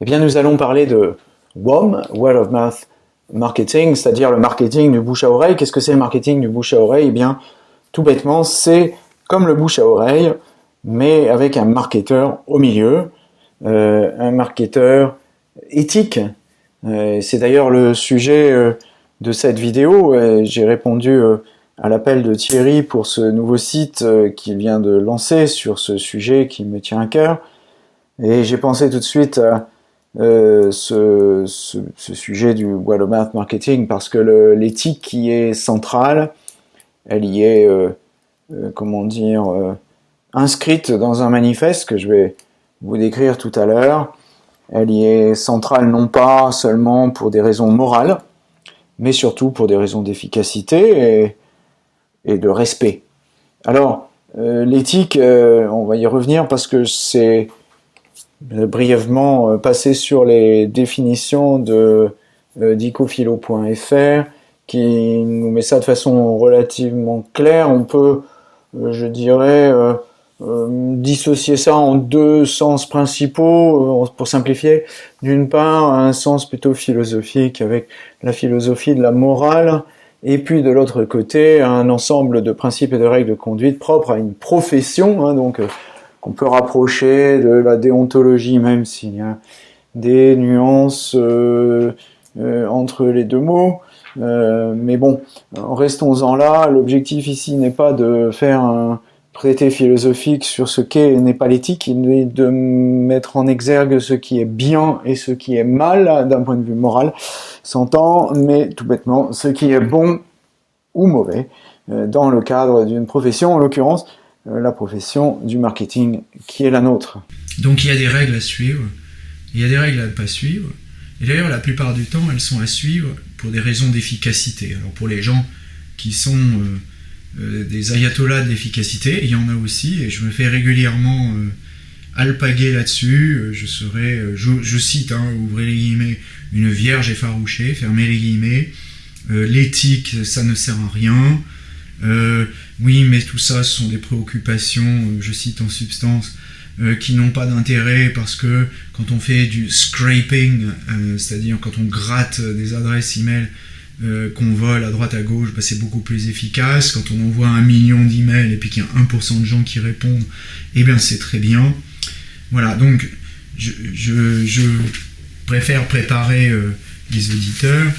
Eh bien, nous allons parler de WOM, Word of Mouth Marketing, c'est-à-dire le marketing du bouche à oreille. Qu'est-ce que c'est le marketing du bouche à oreille? Eh bien, tout bêtement, c'est comme le bouche à oreille, mais avec un marketeur au milieu, euh, un marketeur éthique. Euh, c'est d'ailleurs le sujet euh, de cette vidéo. J'ai répondu à l'appel de Thierry pour ce nouveau site qu'il vient de lancer sur ce sujet qui me tient à cœur. Et j'ai pensé tout de suite à ce, sujet du mouth marketing parce que l'éthique qui est centrale, elle y est, comment dire, inscrite dans un manifeste que je vais vous décrire tout à l'heure. Elle y est centrale non pas seulement pour des raisons morales, mais surtout pour des raisons d'efficacité et, de respect. Alors, euh, l'éthique, euh, on va y revenir parce que c'est brièvement euh, passé sur les définitions de dicophilo.fr qui nous met ça de façon relativement claire. On peut, je dirais, euh, dissocier ça en deux sens principaux, euh, pour simplifier. D'une part, un sens plutôt philosophique avec la philosophie de la morale, et puis de l'autre côté, un ensemble de principes et de règles de conduite propres à une profession, hein, donc euh, qu'on peut rapprocher de la déontologie, même s'il y a des nuances entre les deux mots. mais bon, restons-en là. L'objectif ici n'est pas de faire un, traité philosophique sur ce qu'est n'est pas l'éthique, il est de mettre en exergue ce qui est bien et ce qui est mal d'un point de vue moral, s'entend, mais tout bêtement, ce qui est bon ou mauvais euh, dans le cadre d'une profession, en l'occurrence euh, la profession du marketing qui est la nôtre. Donc il y a des règles à suivre, il y a des règles à ne pas suivre, et d'ailleurs la plupart du temps elles sont à suivre pour des raisons d'efficacité. Alors pour les gens qui sont... Euh, euh, des ayatollahs d'efficacité, il y en a aussi, et je me fais régulièrement euh, alpaguer là-dessus. Euh, je serai, je, cite, hein, ouvrez les guillemets, une vierge effarouchée, fermez les guillemets. L'éthique, ça ne sert à rien. Oui, mais tout ça, ce sont des préoccupations, je cite en substance, qui n'ont pas d'intérêt parce que quand on fait du scraping, c'est-à-dire quand on gratte des adresses email euh, qu'on vole à droite à gauche, bah, c'est beaucoup plus efficace. Quand on envoie un million d'emails et puis qu'il y a 1% de gens qui répondent, eh bien c'est très bien. Voilà, donc je, préfère préparer euh, les auditeurs.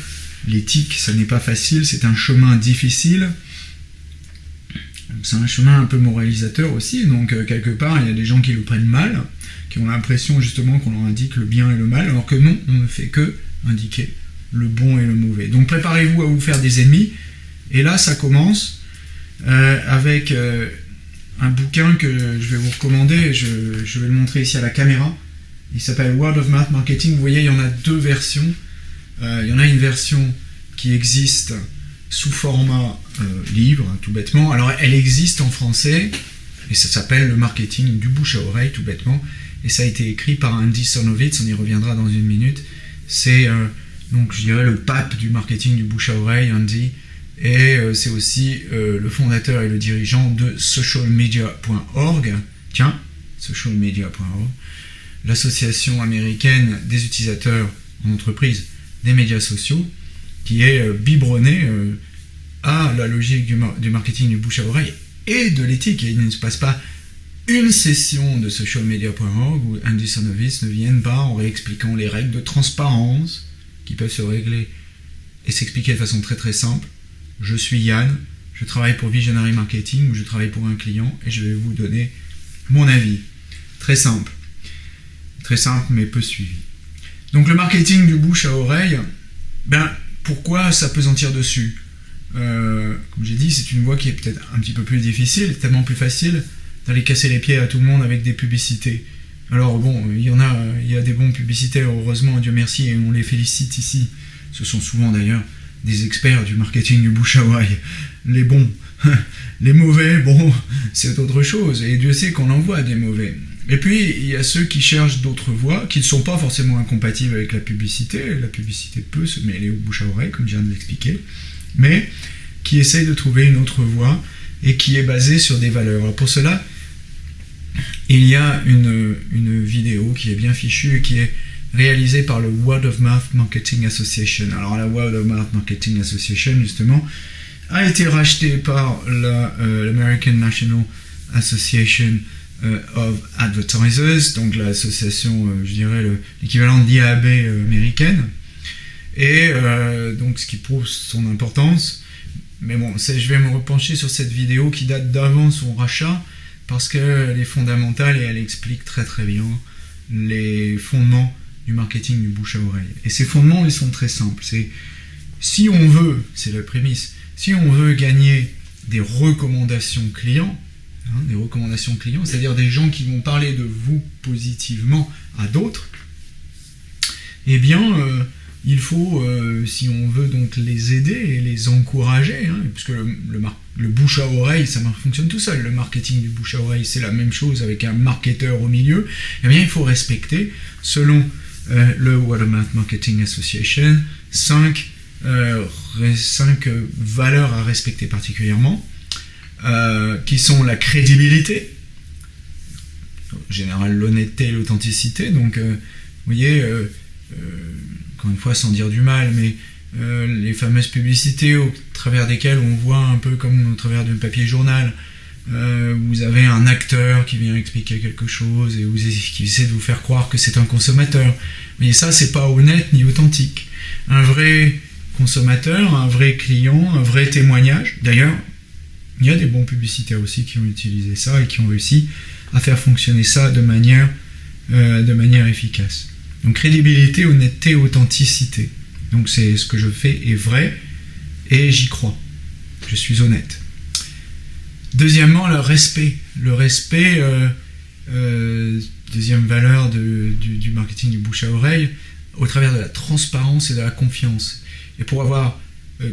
L'éthique, ça n'est pas facile, c'est un chemin difficile. C'est un chemin un peu moralisateur aussi, donc euh, quelque part, il y a des gens qui le prennent mal, qui ont l'impression justement qu'on leur indique le bien et le mal, alors que non, on ne fait que indiquer le bon et le mauvais. Donc préparez-vous à vous faire des ennemis. Et là, ça commence euh, avec euh, un bouquin que je vais vous recommander. Je, vais le montrer ici à la caméra. Il s'appelle Word of Mouth Marketing. Vous voyez, il y en a deux versions. Il y en a une version qui existe sous format livre, tout bêtement. Alors, elle existe en français et ça s'appelle le marketing du bouche à oreille, tout bêtement. Et ça a été écrit par Andy Sonovitz. On y reviendra dans une minute. C'est donc je dirais le pape du marketing du bouche à oreille, Andy, et euh, c'est aussi euh, le fondateur et le dirigeant de socialmedia.org, tiens, socialmedia.org, l'association américaine des utilisateurs en entreprise des médias sociaux, qui est euh, biberonnée à la logique du, marketing du bouche à oreille et de l'éthique. Il ne se passe pas une session de socialmedia.org où Andy Sonovitz ne vienne pas en réexpliquant les règles de transparence, qui peuvent se régler et s'expliquer de façon très très simple. Je suis Yann, je travaille pour Visionary Marketing, je travaille pour un client et je vais vous donner mon avis. Très simple. Très simple mais peu suivi. Donc le marketing du bouche à oreille, ben pourquoi s'apesantir dessus euh, Comme j'ai dit, c'est une voie qui est peut-être un petit peu plus difficile, tellement plus facile d'aller casser les pieds à tout le monde avec des publicités. Alors bon, il y en a, il y a des bons publicitaires, heureusement, Dieu merci, et on les félicite ici. Ce sont souvent d'ailleurs des experts du marketing du bouche à oreille. Les bons, les mauvais, bon, c'est autre chose, et Dieu sait qu'on en voit des mauvais. Et puis, il y a ceux qui cherchent d'autres voies, qui ne sont pas forcément incompatibles avec la publicité. La publicité peut se mêler au bouche à oreille, comme je viens de l'expliquer, mais qui essayent de trouver une autre voie et qui est basée sur des valeurs. Pour cela, il y a une, vidéo qui est bien fichue, qui est réalisé par le Word of Mouth Marketing Association. Alors la Word of Mouth Marketing Association, justement, a été racheté par l'American National Association of Advertisers, donc l'association, je dirais, l'équivalent de l'IAB américaine. Et donc ce qui prouve son importance. Mais bon, je vais me repencher sur cette vidéo qui date d'avant son rachat parce qu'elle est fondamentale et elle explique très très bien les fondements du marketing du bouche à oreille. Et ces fondements, ils sont très simples. C'est si on veut, c'est la prémisse, si on veut gagner des recommandations clients, hein, des recommandations clients, c'est-à-dire des gens qui vont parler de vous positivement à d'autres, eh bien, euh, il faut, euh, si on veut donc les aider et les encourager, hein, puisque le, bouche à oreille, ça fonctionne tout seul. Le marketing du bouche à oreille, c'est la même chose avec un marketeur au milieu. Eh bien, il faut respecter, selon euh, le Watermark Marketing Association, cinq, euh, cinq valeurs à respecter particulièrement, qui sont la crédibilité, en général l'honnêteté et l'authenticité. Donc, vous voyez encore une fois sans dire du mal, mais euh, les fameuses publicités au travers desquelles on voit un peu comme au travers d'un papier journal, euh, vous avez un acteur qui vient expliquer quelque chose et vous, qui essaie de vous faire croire que c'est un consommateur. Mais ça, c'est pas honnête ni authentique. Un vrai consommateur, un vrai client, un vrai témoignage. D'ailleurs, il y a des bons publicitaires aussi qui ont utilisé ça et qui ont réussi à faire fonctionner ça de manière, euh, de manière efficace. Donc crédibilité, honnêteté, authenticité. Donc c'est ce que je fais est vrai et j'y crois. Je suis honnête. Deuxièmement, le respect. Le respect, euh, euh, deuxième valeur du, marketing du bouche à oreille, au travers de la transparence et de la confiance. Et pour avoir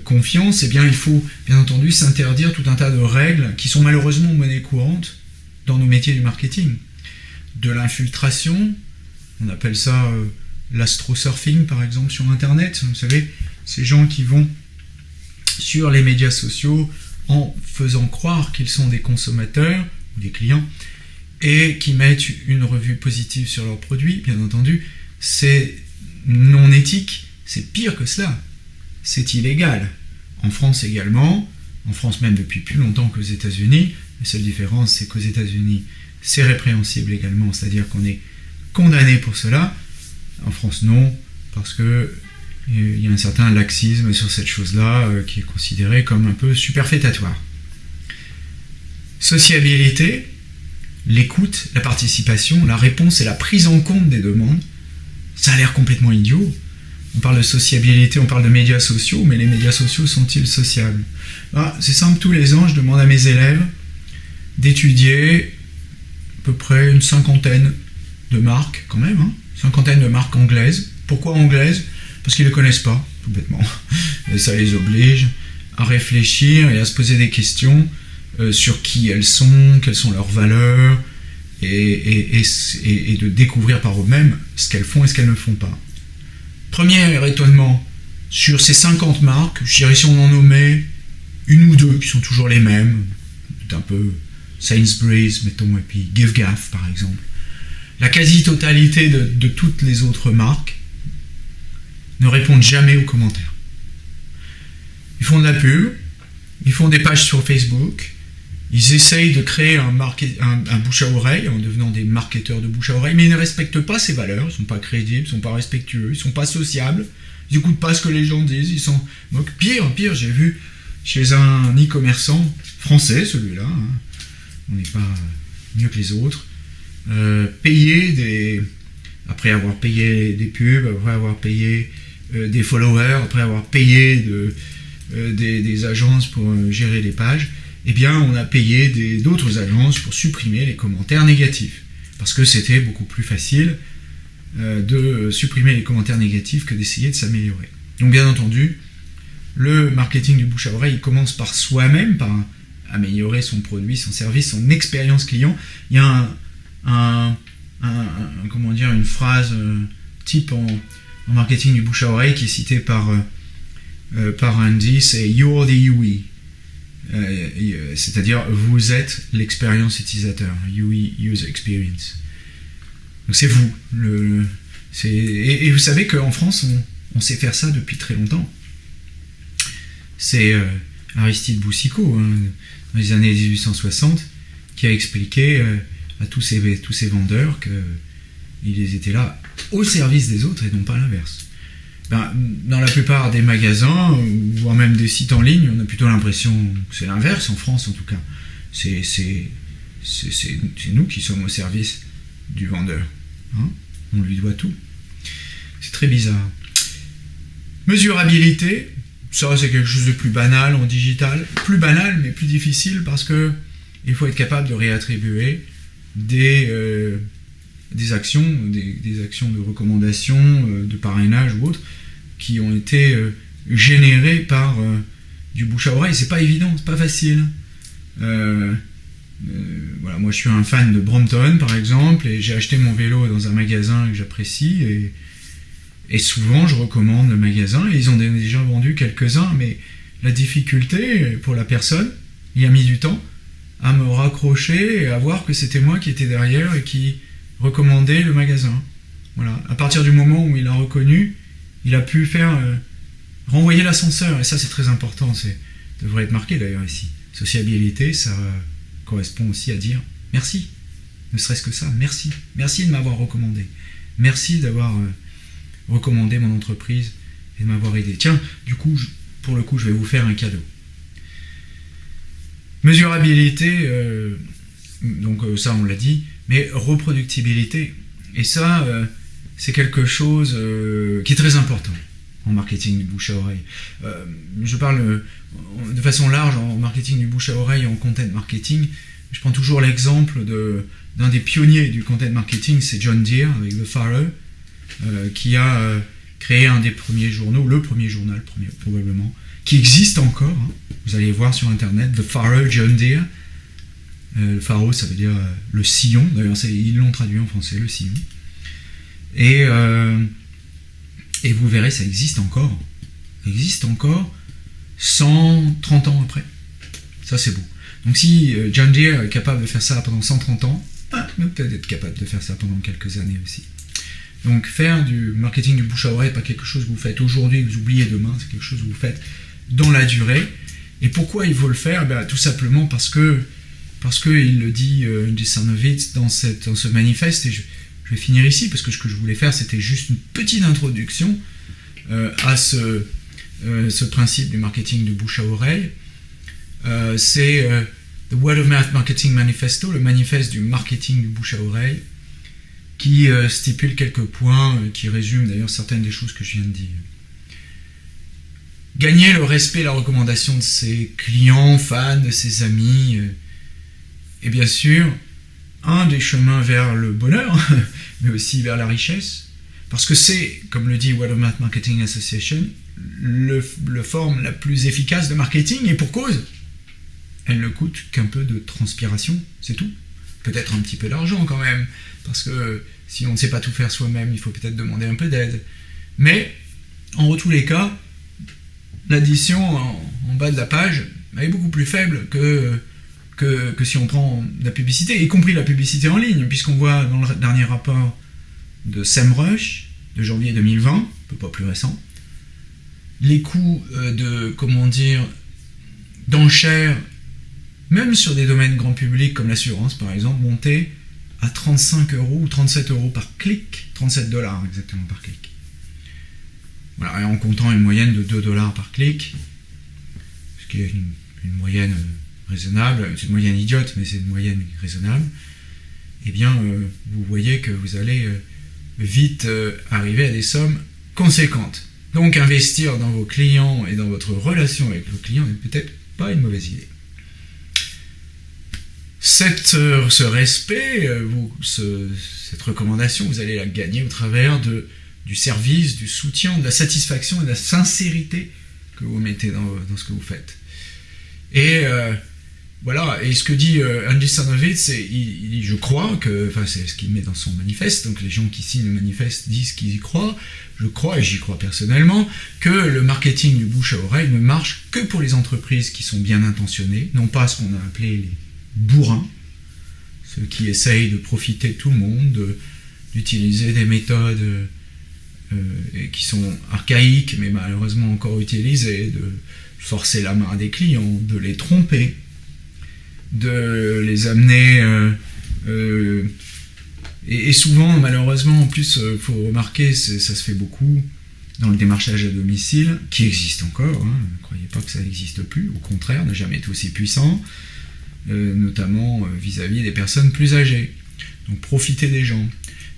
confiance, eh bien, il faut bien entendu s'interdire tout un tas de règles qui sont malheureusement monnaie courante dans nos métiers du marketing. De l'infiltration, on appelle ça euh, l'astrosurfing, par exemple, sur Internet. Vous savez, ces gens qui vont sur les médias sociaux en faisant croire qu'ils sont des consommateurs ou des clients et qui mettent une revue positive sur leurs produits, bien entendu, c'est non éthique, c'est pire que cela, c'est illégal. En France également, en France même depuis plus longtemps qu'aux États-Unis, la seule différence c'est qu'aux États-Unis c'est répréhensible également, c'est-à-dire qu'on est condamné pour cela. En France, non, parce que euh, il y a un certain laxisme sur cette chose-là euh, qui est considéré comme un peu superfétatoire. Sociabilité, l'écoute, la participation, la réponse et la prise en compte des demandes, ça a l'air complètement idiot. On parle de sociabilité, on parle de médias sociaux, mais les médias sociaux sont-ils sociables? Ah, C'est simple, tous les ans, je demande à mes élèves d'étudier à peu près une cinquantaine de marques, quand même, hein, cinquantaine de marques anglaises. Pourquoi anglaises? Parce qu'ils ne connaissent pas, tout bêtement. Et ça les oblige à réfléchir et à se poser des questions euh, sur qui elles sont, quelles sont leurs valeurs, et, de découvrir par eux-mêmes ce qu'elles font et ce qu'elles ne font pas. Premier étonnement, sur ces 50 marques, je dirais si on en nommait une ou deux qui sont toujours les mêmes, un peu Sainsbury's, mettons, et puis Give Gaff par exemple la quasi-totalité de, toutes les autres marques ne répondent jamais aux commentaires. Ils font de la pub, ils font des pages sur Facebook, ils essayent de créer un, un, bouche à oreille en devenant des marketeurs de bouche à oreille, mais ils ne respectent pas ces valeurs, ils ne sont pas crédibles, ils ne sont pas respectueux, ils ne sont pas sociables, ils n'écoutent pas ce que les gens disent, ils sont... Donc pire, pire, j'ai vu chez un e-commerçant français, celui-là, hein, on n'est pas mieux que les autres, euh, payer des, après avoir payé des pubs, après avoir payé euh, des followers, après avoir payé euh, des, agences pour gérer les pages, eh bien on a payé d'autres agences pour supprimer les commentaires négatifs. Parce que c'était beaucoup plus facile de supprimer les commentaires négatifs que d'essayer de s'améliorer. Donc bien entendu, le marketing du bouche à oreille commence par soi-même, par améliorer son produit, son service, son expérience client. Il y a un, une phrase euh, type en, marketing du bouche à oreille qui est citée par, euh, euh, par Andy, c'est You're the UI. C'est-à-dire, vous êtes l'expérience utilisateur, UI User Experience. Donc c'est vous, Et, vous savez qu'en France, on, sait faire ça depuis très longtemps. C'est Aristide Boussicot, hein, dans les années 1860, qui a expliqué à tous ces, tous ces vendeurs qu'ils étaient là au service des autres et non pas l'inverse. Ben, dans la plupart des magasins, voire même des sites en ligne, on a plutôt l'impression que c'est l'inverse, en France en tout cas. C'est nous qui sommes au service du vendeur. Hein. on lui doit tout. C'est très bizarre. Mesurabilité, ça c'est quelque chose de plus banal en digital. Plus banal mais plus difficile parce que il faut être capable de réattribuer des, euh, actions, des, actions de recommandation, euh, de parrainage ou autres, qui ont été euh, générées par du bouche à oreille. C'est pas évident, c'est pas facile. voilà, moi je suis un fan de Brompton par exemple, et j'ai acheté mon vélo dans un magasin que j'apprécie, et, et souvent je recommande le magasin, et ils ont déjà vendu quelques-uns, mais la difficulté pour la personne, il a mis du temps, à me raccrocher et à voir que c'était moi qui étais derrière et qui recommandait le magasin. Voilà. À partir du moment où il a reconnu, il a pu faire euh, renvoyer l'ascenseur. Et ça, c'est très important. C'est devrait être marqué d'ailleurs ici. Sociabilité, ça correspond aussi à dire merci. Ne serait-ce que ça, merci. Merci de m'avoir recommandé. Merci d'avoir euh, recommandé mon entreprise et de m'avoir aidé. Tiens, du coup, pour le coup, je vais vous faire un cadeau. Mesurabilité, euh, donc ça on l'a dit, mais reproductibilité, et ça c'est quelque chose qui est très important en marketing du bouche à oreille. je parle de façon large en marketing du bouche à oreille, en content marketing. Je prends toujours l'exemple d'un des pionniers du content marketing, c'est John Deere avec The Farrow, qui a créé un des premiers journaux, le premier journal probablement, qui existe encore. Hein. Vous allez voir sur internet, The Farrow John Deere. Euh, le Farrow, ça veut dire euh, le sillon. D'ailleurs, ils l'ont traduit en français, le sillon. Et, euh, et vous verrez, ça existe encore. Ça existe encore 130 ans après. Ça, c'est beau. Donc, si John Deere est capable de faire ça pendant 130 ans, ah, peut-être être capable de faire ça pendant quelques années aussi. Donc, faire du marketing du bouche à oreille, pas quelque chose que vous faites aujourd'hui et que vous oubliez demain, c'est quelque chose que vous faites dans la durée. Et pourquoi il faut le faire? Ben, Tout simplement parce que, parce que il le dit euh, dans, dans ce manifeste, et vais finir ici, parce que ce que je voulais faire, c'était juste une petite introduction euh, à ce, euh, ce principe du marketing de bouche à oreille. Euh, c'est The Word of Mouth Marketing Manifesto, le manifeste du marketing du bouche à oreille, qui stipule quelques points, qui résument d'ailleurs certaines des choses que je viens de dire gagner le respect et la recommandation de ses clients, fans, de ses amis. Et bien sûr, un des chemins vers le bonheur, mais aussi vers la richesse. Parce que c'est, comme le dit Watermark Marketing Association, le, forme la plus efficace de marketing, et pour cause, elle ne coûte qu'un peu de transpiration, c'est tout. Peut-être un petit peu d'argent quand même, parce que si on ne sait pas tout faire soi-même, il faut peut-être demander un peu d'aide. Mais, en tous les cas, l'addition en, bas de la page est beaucoup plus faible que, que, si on prend la publicité, y compris la publicité en ligne, puisqu'on voit dans le dernier rapport de SEMrush de janvier 2020, un peu pas plus récent, les coûts euh, de, comment dire, d'enchères, même sur des domaines grand public comme l'assurance par exemple, montaient à 35 euros ou 37 euros par clic, 37 dollars exactement par clic. En comptant une moyenne de 2 dollars par clic, ce qui est une, moyenne euh, raisonnable, c'est une moyenne idiote, mais c'est une moyenne raisonnable, eh bien, euh, vous voyez que vous allez euh, vite arriver à des sommes conséquentes. Donc, investir dans vos clients et dans votre relation avec vos clients n'est peut-être pas une mauvaise idée. Cette, ce respect, cette recommandation, vous allez la gagner au travers de du service, du soutien, de la satisfaction et de la sincérité que vous mettez dans, ce que vous faites. Et euh, voilà, et ce que dit euh, Andy c'est, je crois que, enfin c'est ce qu'il met dans son manifeste, donc les gens qui signent le manifeste disent qu'ils y croient, je crois, et j'y crois personnellement, que le marketing du bouche à oreille ne marche que pour les entreprises qui sont bien intentionnées, non pas ce qu'on a appelé les bourrins, ceux qui essayent de profiter de tout le monde, d'utiliser des méthodes et qui sont archaïques mais malheureusement encore utilisés, de forcer la main des clients, de les tromper, de les amener... Et, souvent, malheureusement, en plus, il faut remarquer, ça se fait beaucoup dans le démarchage à domicile, qui existe encore, hein, ne croyez pas que ça n'existe plus, au contraire, n'a jamais été aussi puissant, notamment vis-à-vis des personnes plus âgées. Donc profiter des gens.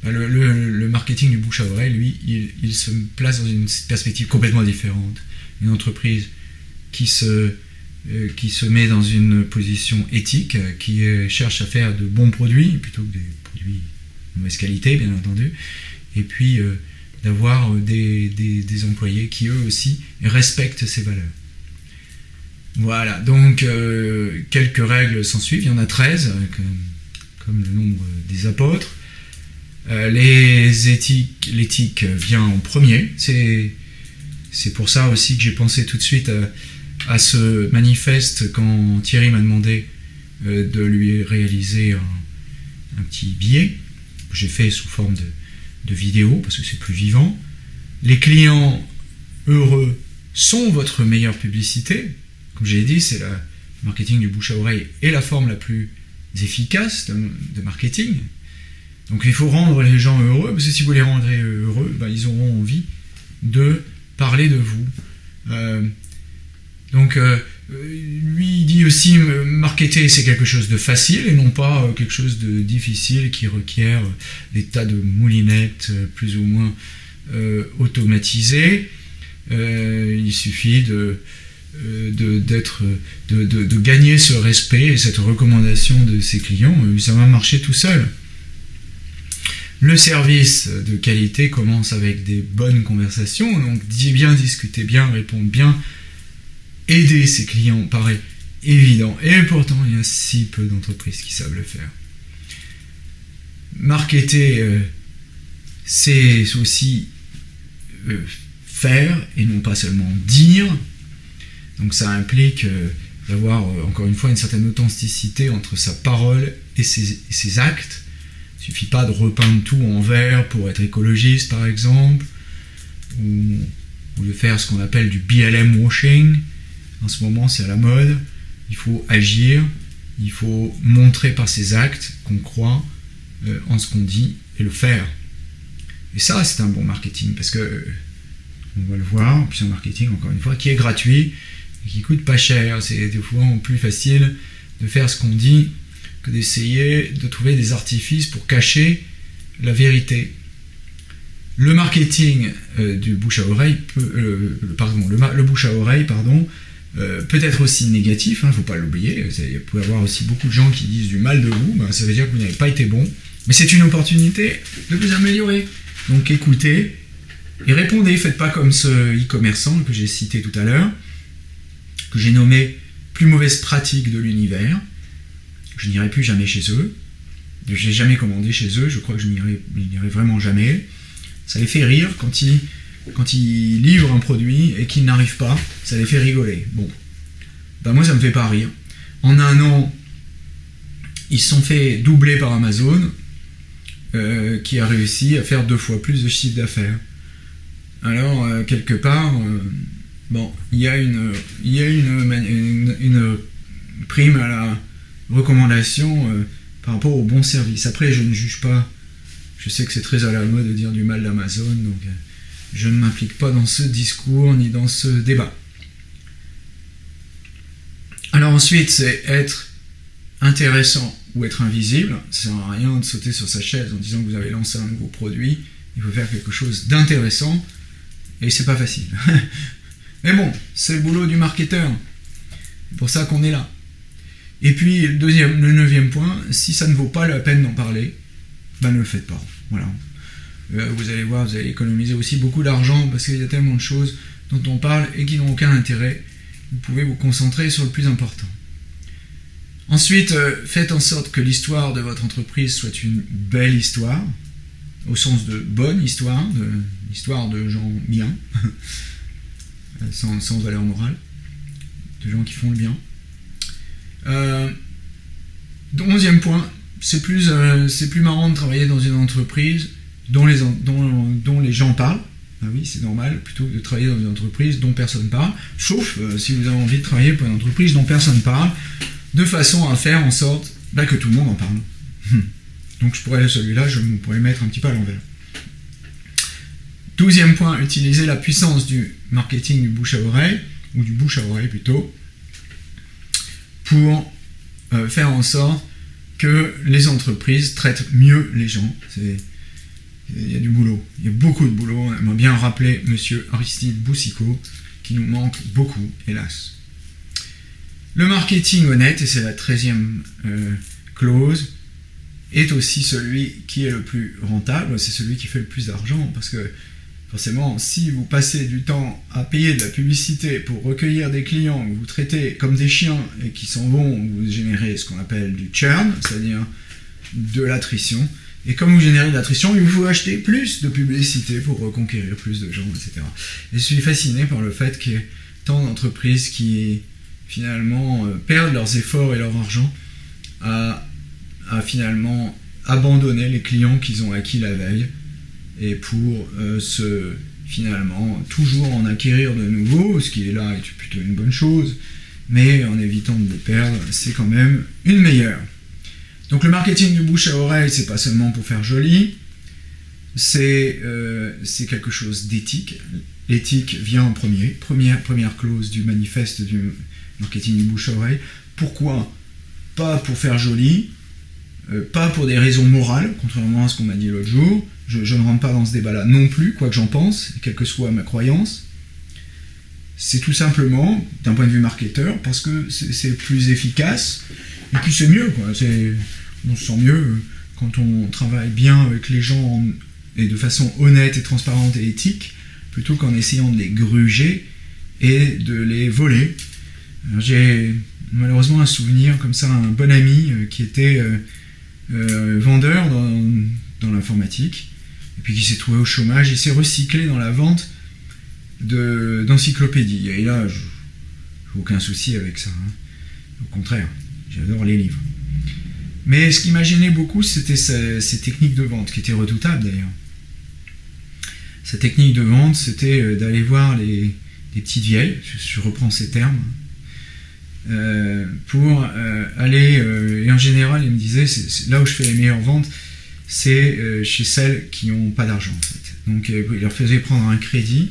Bah, le, marketing du bouche à oreille, lui, il, se place dans une perspective complètement différente. Une entreprise qui se, euh, qui se met dans une position éthique, qui cherche à faire de bons produits plutôt que des produits de mauvaise qualité, bien entendu, et puis euh, d'avoir des, employés qui eux aussi respectent ces valeurs. Voilà, donc euh, quelques règles s'en suivent, il y en a 13, comme le nombre des apôtres. Euh, l'éthique vient en premier. C'est pour ça aussi que j'ai pensé tout de suite à, ce manifeste quand Thierry m'a demandé euh, de lui réaliser un, petit billet que j'ai fait sous forme de, vidéo parce que c'est plus vivant. Les clients heureux sont votre meilleure publicité. Comme j'ai dit, c'est le marketing du bouche à oreille et la forme la plus efficaces de, marketing. Donc il faut rendre les gens heureux, parce que si vous les rendrez heureux, ben, ils auront envie de parler de vous. Euh, donc euh, lui il dit aussi marketer c'est quelque chose de facile et non pas euh, quelque chose de difficile qui requiert des tas de moulinettes plus ou moins automatisées. il suffit de euh, gagner ce respect et cette recommandation de ses clients, euh, ça va marcher tout seul. Le service de qualité commence avec des bonnes conversations, donc bien discuter bien, répondre bien, aider ses clients paraît évident, et pourtant il y a si peu d'entreprises qui savent le faire. Marketer, euh, c'est aussi faire et non pas seulement dire. Donc ça implique euh, d'avoir euh, encore une fois une certaine authenticité entre sa parole et ses, actes. Il suffit pas de repeindre tout en vert pour être écologiste par exemple, ou, de faire ce qu'on appelle du BLM washing. En ce moment c'est à la mode. Il faut agir, il faut montrer par ses actes qu'on croit euh, en ce qu'on dit et le faire. Et ça c'est un bon marketing parce que on va le voir, puis un marketing encore une fois qui est gratuit qui coûte pas cher. C'est des fois plus facile de faire ce qu'on dit que d'essayer de trouver des artifices pour cacher la vérité. Le marketing euh, du bouche à oreille peut, euh, pardon, le, bouche à oreille, pardon, euh, peut être aussi négatif, il hein, ne faut pas l'oublier. Il peut y avoir aussi beaucoup de gens qui disent du mal de vous, ben, ça veut dire que vous n'avez pas été bon. Mais c'est une opportunité de vous améliorer. Donc écoutez et répondez. Faites pas comme ce e-commerçant que j'ai cité tout à l'heure, que j'ai nommé plus mauvaise pratique de l'univers. Je n'irai plus jamais chez eux. Je n'ai jamais commandé chez eux, je crois que je n'irai vraiment jamais. Ça les fait rire quand ils, quand ils livrent un produit et qu'ils n'arrivent pas, ça les fait rigoler. Bon, ben moi ça me fait pas rire. En un an, ils se sont fait doubler par Amazon, euh, qui a réussi à faire deux fois plus de chiffre d'affaires. Alors, euh, quelque part, euh, Bon, il y a une, une, prime à la recommandation par rapport au bon service. Après, je ne juge pas. Je sais que c'est très à la mode de dire du mal d'Amazon, donc je ne m'implique pas dans ce discours ni dans ce débat. Alors ensuite, c'est être intéressant ou être invisible. Ça sert à rien de sauter sur sa chaise en disant que vous avez lancé un nouveau produit. Il faut faire quelque chose d'intéressant et c'est pas facile. Mais bon, c'est le boulot du marketeur. C'est pour ça qu'on est là. Et puis, le, deuxième, le neuvième point, si ça ne vaut pas la peine d'en parler, ben ne le faites pas. Voilà. Euh, vous allez voir, vous allez économiser aussi beaucoup d'argent parce qu'il y a tellement de choses dont on parle et qui n'ont aucun intérêt. Vous pouvez vous concentrer sur le plus important. Ensuite, euh, faites en sorte que l'histoire de votre entreprise soit une belle histoire, au sens de bonne histoire, de l'histoire de gens bien. Euh, sans, valeur morale, de gens qui font le bien. Onzième point, c'est plus, c'est plus marrant de travailler dans une entreprise dont les, gens parlent, ah oui, c'est normal plutôt de travailler dans une entreprise dont personne parle, sauf euh, si vous avez envie de travailler pour une entreprise dont personne parle, de façon à faire en sorte bah, que tout le monde en parle. Donc je pourrais celui-là, je pourrais mettre un petit peu à l'envers. Douzième point, utiliser la puissance du marketing du bouche à oreille, ou du bouche à oreille plutôt, pour euh, faire en sorte que les entreprises traitent mieux les gens. Il y a du boulot, il y a beaucoup de boulot. On aimerait bien rappeler Monsieur Aristide Boussicot, qui nous manque beaucoup, hélas. Le marketing honnête, et c'est la treizième euh, clause, est aussi celui qui est le plus rentable, c'est celui qui fait le plus d'argent, parce que forcément, si vous passez du temps à payer de la publicité pour recueillir des clients que vous traitez comme des chiens et qui s'en vont, vous générez ce qu'on appelle du churn, c'est-à-dire de l'attrition. Et comme vous générez de l'attrition, il vous faut acheter plus de publicité pour reconquérir plus de gens, etc. Et je suis fasciné par le fait qu'il y ait tant d'entreprises qui finalement euh, perdent leurs efforts et leur argent à, finalement abandonner les clients qu'ils ont acquis la veille et pour euh, se finalement toujours en acquérir de nouveaux, ce qui est là est plutôt une bonne chose, mais en évitant de les perdre, c'est quand même une meilleure. Donc le marketing du bouche à oreille, c'est pas seulement pour faire joli, c'est euh, quelque chose d'éthique. L'éthique vient en premier, première, première clause du manifeste du marketing du bouche à oreille. Pourquoi Pas pour faire joli, euh, pas pour des raisons morales, contrairement à ce qu'on m'a dit l'autre jour, je, ne rentre pas dans ce débat-là non plus, quoi que j'en pense, quelle que soit ma croyance. C'est tout simplement, d'un point de vue marketeur, parce que c'est plus efficace, et puis c'est mieux. On se sent mieux quand on travaille bien avec les gens et de façon honnête et transparente et éthique, plutôt qu'en essayant de les gruger et de les voler. J'ai malheureusement un souvenir comme ça, un bon ami euh, qui était euh, euh, vendeur dans l'informatique et puis qui s'est trouvé au chômage, il s'est recyclé dans la vente d'encyclopédies. Et là, j'ai aucun souci avec ça. Hein. Au contraire, j'adore les livres. Mais ce qui m'a gêné beaucoup, c'était ces, techniques de vente, qui étaient redoutables d'ailleurs. Sa technique de vente, c'était euh, d'aller voir les, petites vieilles, je, reprends ces termes, euh, pour euh, aller, et en général, il me disait, là où je fais les meilleures ventes, c'est chez celles qui n'ont pas d'argent en fait. Donc il leur faisait prendre un crédit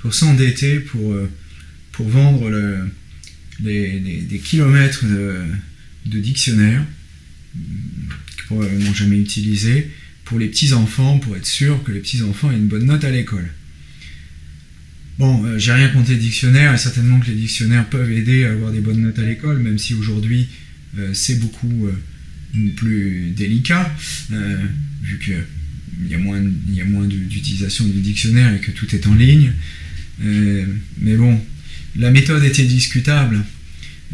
pour s'endetter pour, pour vendre des kilomètres de, de dictionnaires probablement jamais utilisés pour les petits enfants pour être sûr que les petits enfants aient une bonne note à l'école. Bon, j'ai rien contre les dictionnaires et certainement que les dictionnaires peuvent aider à avoir des bonnes notes à l'école, même si aujourd'hui c'est beaucoup plus délicat, euh, vu qu'il y a moins, moins d'utilisation du dictionnaire et que tout est en ligne. Euh, mais bon, la méthode était discutable.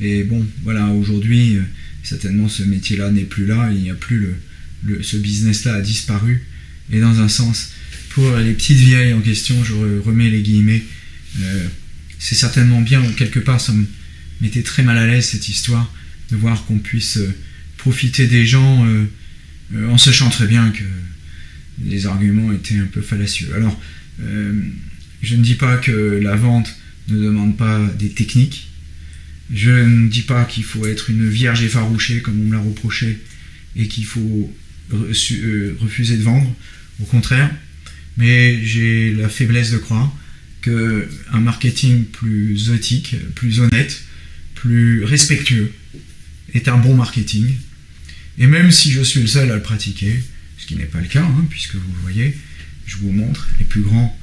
Et bon, voilà, aujourd'hui, euh, certainement ce métier-là n'est plus là, il n'y a plus le, ce business-là a disparu. Et dans un sens, pour les petites vieilles en question, je remets les guillemets, c'est certainement bien, quelque part, ça me mettait très mal à l'aise cette histoire, de voir qu'on puisse profiter des gens euh, euh, en sachant très bien que les arguments étaient un peu fallacieux. Alors, euh, je ne dis pas que la vente ne demande pas des techniques. Je ne dis pas qu'il faut être une vierge effarouchée comme on me l'a reproché et qu'il faut refuser de vendre. Au contraire, mais j'ai la faiblesse de croire qu'un marketing plus éthique, plus honnête, plus respectueux est un bon marketing et même si je suis le seul à le pratiquer, ce qui n'est pas le cas, hein, puisque vous voyez, je vous montre, les plus grands,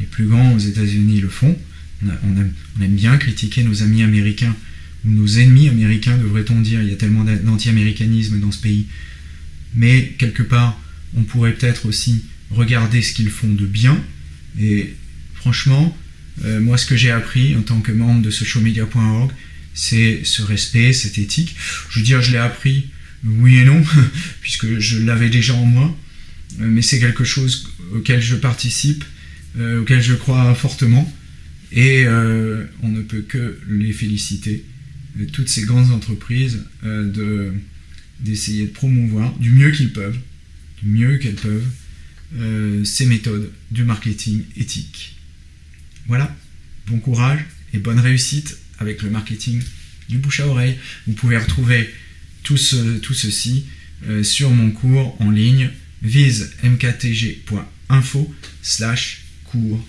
les plus grands aux États-Unis le font. On, aime, bien critiquer nos amis américains, nos ennemis américains, devrait-on dire. Il y a tellement d'anti-américanisme dans ce pays. Mais quelque part, on pourrait peut-être aussi regarder ce qu'ils font de bien. Et franchement, euh, moi, ce que j'ai appris en tant que membre de socialmedia.org, c'est ce respect, cette éthique. Je veux dire, je l'ai appris oui et non, puisque je l'avais déjà en moi, euh, mais c'est quelque chose auquel je participe, euh, auquel je crois fortement, et on ne peut que les féliciter, toutes ces grandes entreprises, de, d'essayer de promouvoir du mieux qu'ils peuvent, du mieux qu'elles peuvent, euh, ces méthodes du marketing éthique. Voilà, bon courage et bonne réussite avec le marketing du bouche à oreille. Vous pouvez retrouver tout, ceci euh, sur mon cours en ligne visemktg.info slash cours